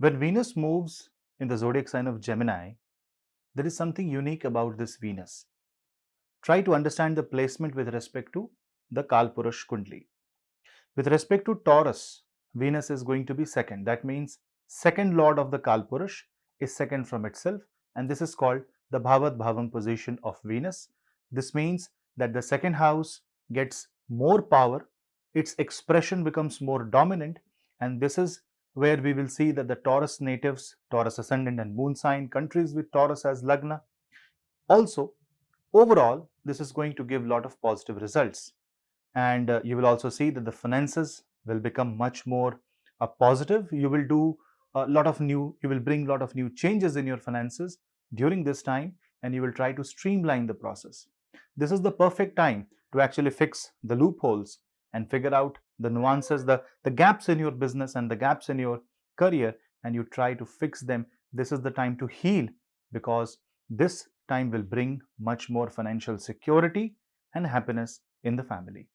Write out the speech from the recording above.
When Venus moves in the zodiac sign of Gemini, there is something unique about this Venus. Try to understand the placement with respect to the Kalpurush Kundli. With respect to Taurus, Venus is going to be second. That means second lord of the Kalpurush is second from itself and this is called the Bhavat Bhavam position of Venus. This means that the second house gets more power, its expression becomes more dominant and this is where we will see that the Taurus natives, Taurus ascendant and moon sign countries with Taurus as Lagna. Also, overall, this is going to give a lot of positive results. And uh, you will also see that the finances will become much more uh, positive. You will do a lot of new, you will bring a lot of new changes in your finances during this time and you will try to streamline the process. This is the perfect time to actually fix the loopholes and figure out the nuances, the, the gaps in your business and the gaps in your career and you try to fix them. This is the time to heal because this time will bring much more financial security and happiness in the family.